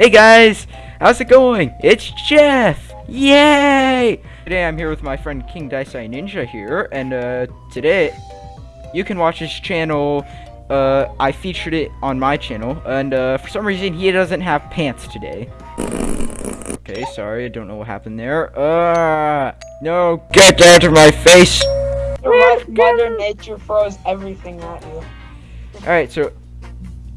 Hey guys, how's it going? It's Jeff! Yay! Today I'm here with my friend King Daisai Ninja here, and uh, today you can watch his channel. Uh, I featured it on my channel, and uh, for some reason he doesn't have pants today. Okay, sorry, I don't know what happened there. Uh, no, get out of my face! Your Mother Nature throws everything at you. Alright, so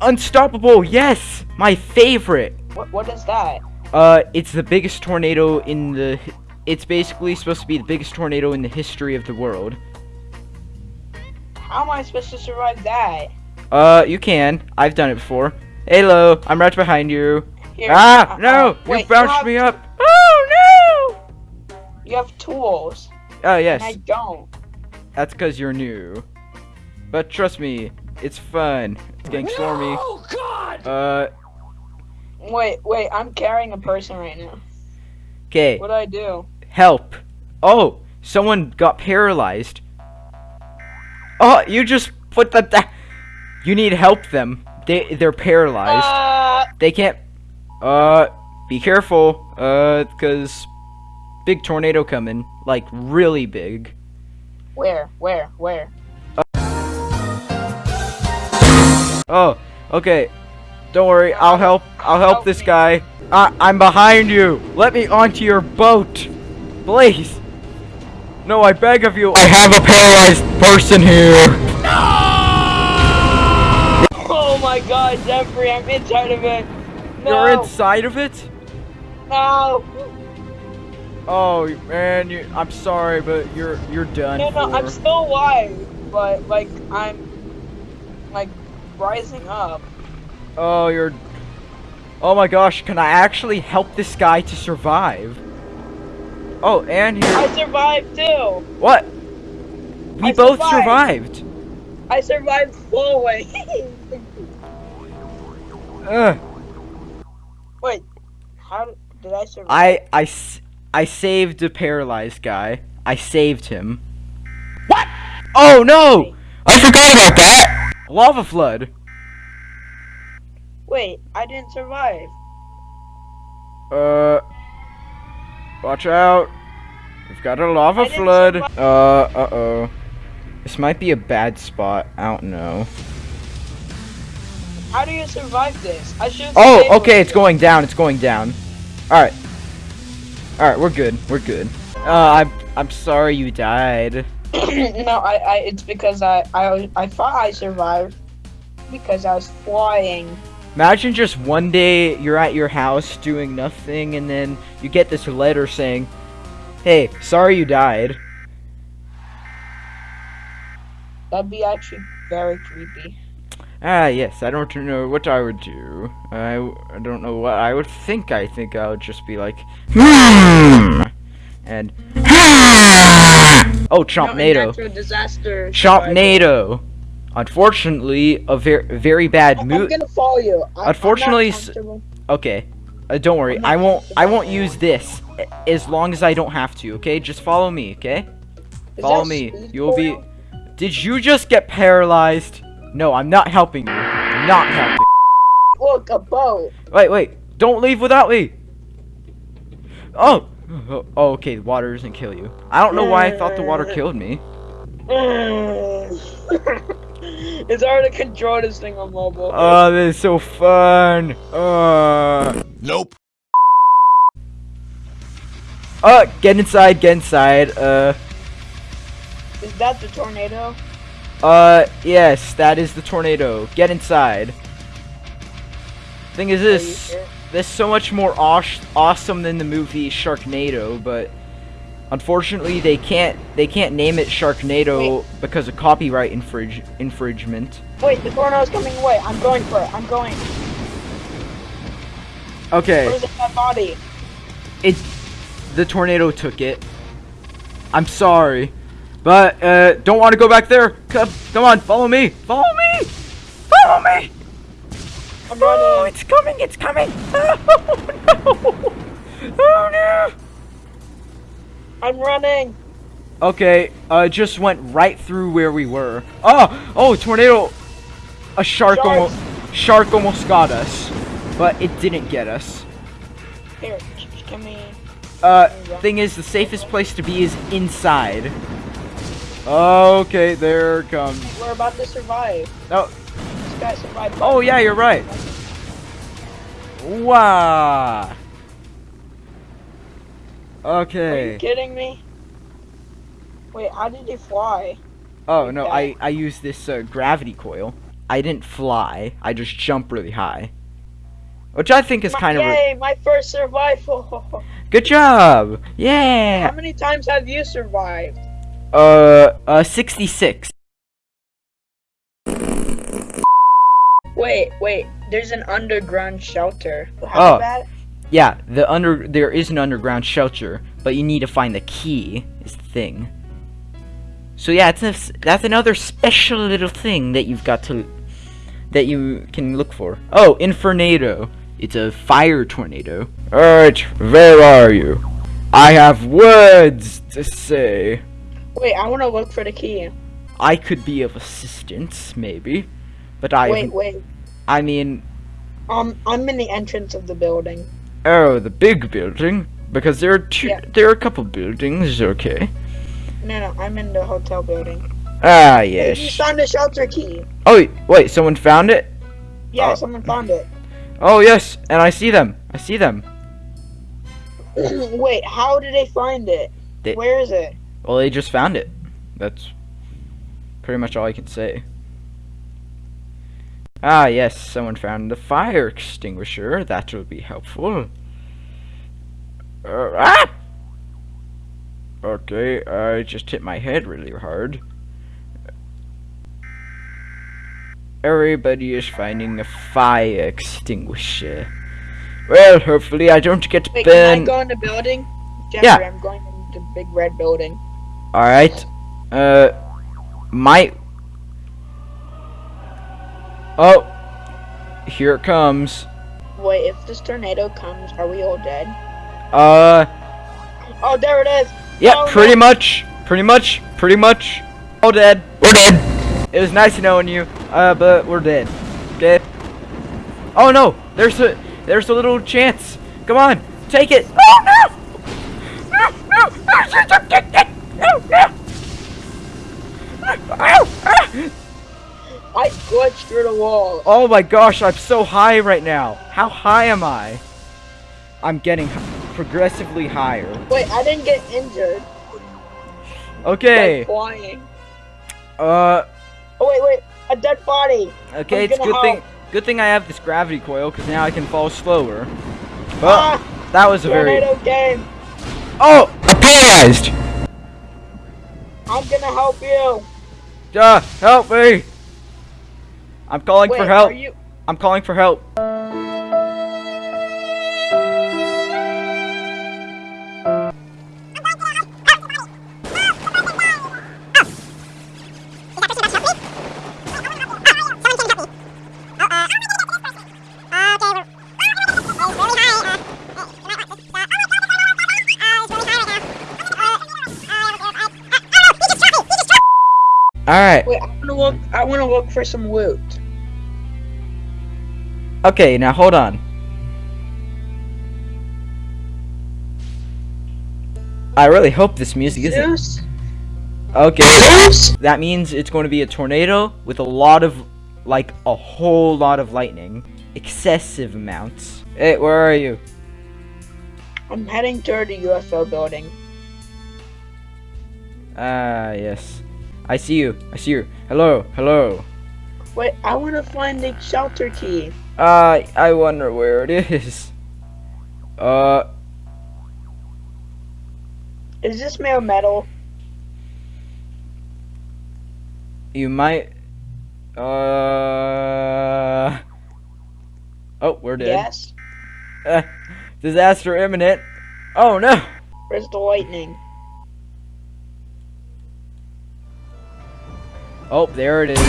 Unstoppable, yes! My favorite! What, what is that? Uh, it's the biggest tornado in the... It's basically supposed to be the biggest tornado in the history of the world. How am I supposed to survive that? Uh, you can. I've done it before. Hello, I'm right behind you. Here, Ah, uh, no! uh, You wait, bounced have me up! Oh, no! You have tools, Oh, and I don't. That's because you're new. But trust me, it's fun. It's Getting stormy. Oh God! Uh, Wait, wait, I'm carrying a person right now. okay. What do I do? Help. Oh, someone got paralyzed. Oh, you just put the... da- You need help them. They, they're paralyzed. Uh, They can't... Uh, be careful. Uh, because... Big tornado coming. Like, really big. where, where, where? Oh, okay. Don't worry, I'll help. I'll help Help this me. guy. I I'm behind you. Let me onto your boat. Please. No, I beg of you. I have a paralyzed person here. No! Oh my god, Jeffrey, I'm inside of it. No, You're inside of it? no, Oh, man, you, I'm sorry, but you're you're done no, no, for. I'm still alive, but like I'm like rising up. Oh, you're... Oh my gosh, can I actually help this guy to survive? Oh, and here... I survived too. What? We I both survived. survived. I survived full way. Ugh. Wait, how did, I survive? I saved the paralyzed guy. I saved him. What? Oh no! I forgot about that! Lava flood. Wait, I didn't survive. Uh. Watch out. We've got a lava flood. Uh, uh oh. This might be a bad spot. I don't know. How do you survive this? I should. Oh, okay, it's going down. It's going down. Alright. Alright, we're good. We're good. Uh, I'm, I'm sorry you died. no, I, I, it's because I, I, I thought I survived because I was flying. Imagine just one day you're at your house doing nothing and then you get this letter saying, Hey, sorry you died. That'd be actually very creepy. Ah, yes, I don't know what I would do. I, I don't know what I would think. I think I would just be like, hmm, and, oh, Chompnado. natural disaster. Unfortunately, a very, very bad I'm gonna follow you. I, Unfortunately, I'm not comfortable. Okay. Uh, don't worry. I won't. I won't use this as long as I don't have to. Okay. Just follow me. Okay. Is Follow me. You'll be. Did you just get paralyzed? No, I'm not helping you. I'm not helping. Look, a boat. Wait, wait. Don't leave without me. Oh. Oh, oh, okay. The water doesn't kill you. I don't know why I thought the water killed me. it's hard to control this thing on mobile. Oh, this is so fun. Uh. Nope. Uh, get inside. Get inside. Uh. Is that the tornado? Uh, yes, that is the tornado. Get inside. Thing is this, this is so much more aw- awesome than the movie Sharknado, but unfortunately they can't they can't name it Sharknado because of copyright infringe infringement. Wait, the tornado's coming away. I'm going for it. I'm going. Okay, Where's that body? it the tornado took it. I'm sorry, but uh, don't want to go back there. Come, come on, follow me, follow me, follow me. I'm running. Oh, it's coming, it's coming! Oh no! Oh no! I'm running. Okay, uh, just went right through where we were. Oh! Oh, tornado! A shark Sharks. almost, shark almost got us. but it didn't get us. Here, j- j- give me. Uh, thing is, the safest place to be is inside. Okay, there it comes. We're about to survive. Oh, This guy survived. oh yeah, you're right. Wow. Are you kidding me? Wait, how did he fly? Oh no, I I used this uh, gravity coil. I didn't fly. I just jump really high, which I think is My- kind of Yay, my first survival. good job. Yeah. How many times have you survived? Uh, uh, 66. Wait, wait. There's an underground shelter. Oh. How bad? Yeah, the under there is an underground shelter, but you need to find the key. Is the thing. So yeah, it's a, that's another special little thing that you've got to that you can look for. Oh, Infernado. It's a fire tornado. Alright, where are you? I have words to say. Wait, I want to look for the key. I could be of assistance, maybe. But I Wait, wait. I mean Um, I'm in the entrance of the building. Oh, the big building? Because there are two Yeah. there are a couple buildings, okay. No, no, I'm in the hotel building. Ah Hey, You found the shelter key. Oh wait, wait, someone found it? Yeah, Oh. someone found it. Oh yes, and I see them. I see them. wait, how did they find it? They- Where is it? Well they just found it. That's pretty much all I can say. Ah yes, someone found the fire extinguisher. That will be helpful. Uh, ah! Okay, I just hit my head really hard. Everybody is finding a fire extinguisher. Well, hopefully I don't get Wait, can I go in the building? Jeffrey, Yeah. I'm going in the big red building. Alright. Uh, my. Oh, here it comes. Wait, if this tornado comes, are we all dead? Uh, Oh, there it is! Yep, Oh, pretty no. much, pretty much, pretty much. All dead. We're dead. It was nice knowing you, uh, but we're dead. Okay. Oh no, there's a there's a little chance. Come on, take it. Oh no! No, no, no, no, no. Ow, ah. I glitched through the wall. Oh my gosh, I'm so high right now. How high am I? I'm getting progressively higher. Wait, I didn't get injured. Okay. Like flying. Uh, Oh, wait, wait. A dead body. okay, I'm it's good thing good thing I have this gravity coil cuz now I can fall slower. But ah, that was a very game. Oh, I'm paralyzed. I'm gonna help you. Uh, help me. I'm calling Wait, for help. are you? I'm calling for help. All right. Wait, I wanna look. I wanna look for some loot. Okay, now hold on. I really hope this music isn't. Zeus? Okay. Zeus? That means it's going to be a tornado with a lot of, like, a whole lot of lightning. Excessive amounts. Hey, where are you? I'm heading toward the UFO building. Ah, yes. I see you. I see you. Hello, hello. Wait, I wanna find the shelter key. Uh, I wonder where it is. Uh, Is this made of metal? you might. Uh. Oh, we're dead. Yes. Uh, disaster imminent. Oh no! Where's the lightning? Oh, there it is.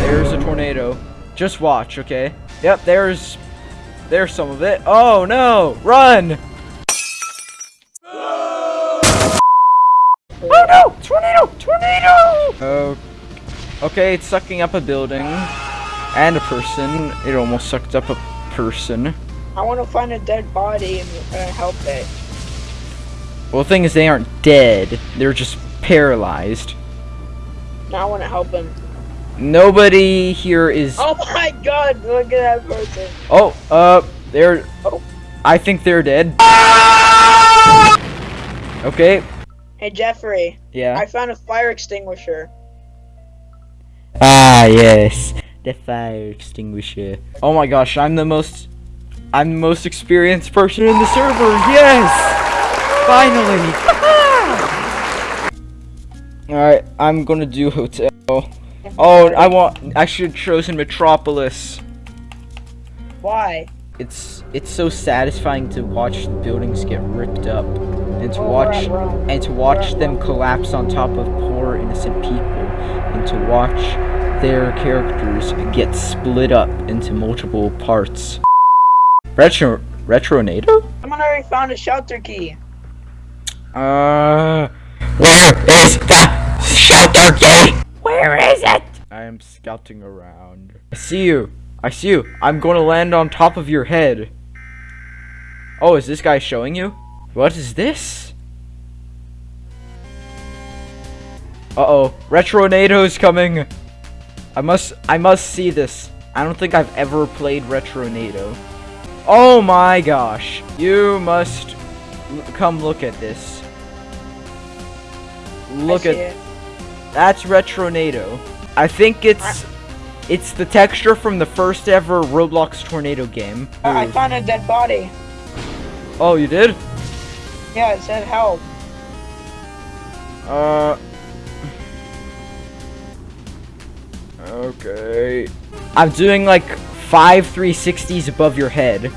There's a tornado. Just watch, okay? Yep, there's there's some of it. Oh no! Run! Oh no! Tornado! Tornado! Oh. Okay, it's sucking up a building and a person. It almost sucked up a person. I want to find a dead body and uh, help it. Well, the thing is, they aren't dead. They're just paralyzed. Now I want to help him. Nobody here is. Oh my god, look at that person. Oh, uh, they're. Oh. I think they're dead. Okay. Hey Jeffrey, Yeah. I found a fire extinguisher. Ah, yes. The fire extinguisher. Oh my gosh, I'm the most. I'm the most experienced person in the server. Yes! Finally! Alright, I'm gonna do hotel. Oh, I want. I should have chosen Metropolis. Why? It's it's so satisfying to watch the buildings get ripped up, and to Oh, watch at and to watch at them collapse on top of poor innocent people, and to watch their characters get split up into multiple parts. Retro Retronado? Someone already found a shelter key. Uh, where is the shelter key? Where is it? I am scouting around. I see you. I see you. I'm going to land on top of your head. Oh, is this guy showing you? What is this? Uh-oh. Retronado's coming. I must I must see this. I don't think I've ever played Retronado. Oh my gosh. You must l- come look at this. Look at see it. that's Retronado. I think it's it's the texture from the first ever Roblox Tornado game. I found a dead body. Oh, you did? Yeah, it said help. Uh. Okay. I'm doing like five 360s above your head.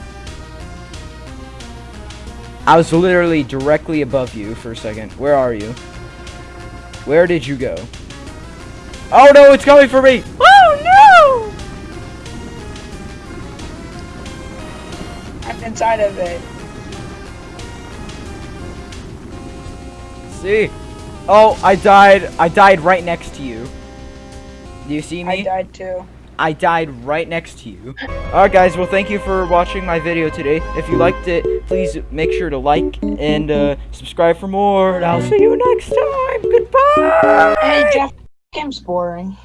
I was literally directly above you for a second. Where are you? Where did you go? Oh no, it's coming for me! Oh no! I'm inside of it. See? Oh, I died. I died right next to you. Do you see me? I died too. I died right next to you. Alright guys, well thank you for watching my video today. If you liked it, please make sure to like and uh, subscribe for more. And I'll see you next time. Goodbye! Hey, Jeff, game's boring.